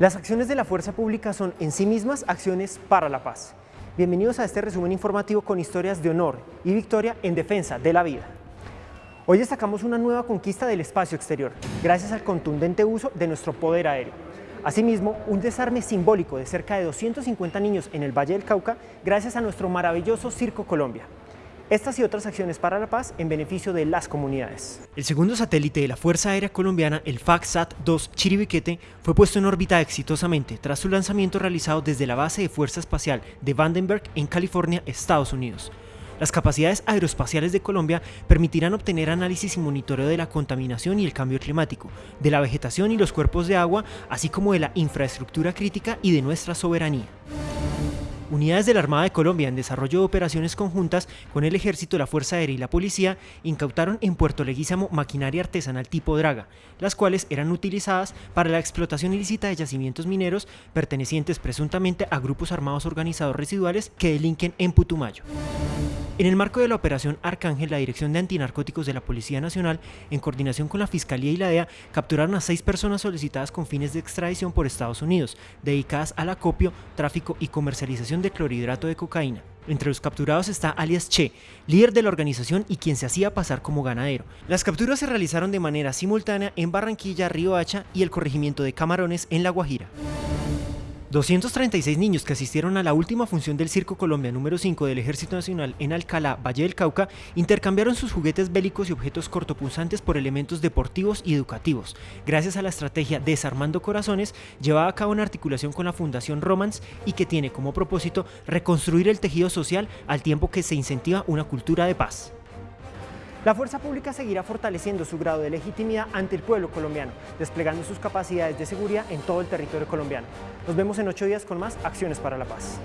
Las acciones de la fuerza pública son en sí mismas acciones para la paz. Bienvenidos a este resumen informativo con historias de honor y victoria en defensa de la vida. Hoy destacamos una nueva conquista del espacio exterior, gracias al contundente uso de nuestro poder aéreo. Asimismo, un desarme simbólico de cerca de 250 niños en el Valle del Cauca, gracias a nuestro maravilloso Circo Colombia. Estas y otras acciones para la paz en beneficio de las comunidades. El segundo satélite de la Fuerza Aérea Colombiana, el FACSAT-2 Chiribiquete, fue puesto en órbita exitosamente tras su lanzamiento realizado desde la base de Fuerza Espacial de Vandenberg en California, Estados Unidos. Las capacidades aeroespaciales de Colombia permitirán obtener análisis y monitoreo de la contaminación y el cambio climático, de la vegetación y los cuerpos de agua, así como de la infraestructura crítica y de nuestra soberanía. Unidades de la Armada de Colombia en desarrollo de operaciones conjuntas con el Ejército, la Fuerza Aérea y la Policía incautaron en Puerto Leguízamo maquinaria artesanal tipo Draga, las cuales eran utilizadas para la explotación ilícita de yacimientos mineros pertenecientes presuntamente a grupos armados organizados residuales que delinquen en Putumayo. En el marco de la operación Arcángel, la Dirección de Antinarcóticos de la Policía Nacional, en coordinación con la Fiscalía y la DEA, capturaron a seis personas solicitadas con fines de extradición por Estados Unidos, dedicadas al acopio, tráfico y comercialización de clorhidrato de cocaína. Entre los capturados está alias Che, líder de la organización y quien se hacía pasar como ganadero. Las capturas se realizaron de manera simultánea en Barranquilla, Río Hacha y el corregimiento de Camarones en La Guajira. 236 niños que asistieron a la última función del Circo Colombia número 5 del Ejército Nacional en Alcalá, Valle del Cauca, intercambiaron sus juguetes bélicos y objetos cortopunzantes por elementos deportivos y educativos, gracias a la estrategia Desarmando Corazones, llevada a cabo en articulación con la Fundación Romance y que tiene como propósito reconstruir el tejido social al tiempo que se incentiva una cultura de paz. La fuerza pública seguirá fortaleciendo su grado de legitimidad ante el pueblo colombiano, desplegando sus capacidades de seguridad en todo el territorio colombiano. Nos vemos en ocho días con más Acciones para la Paz.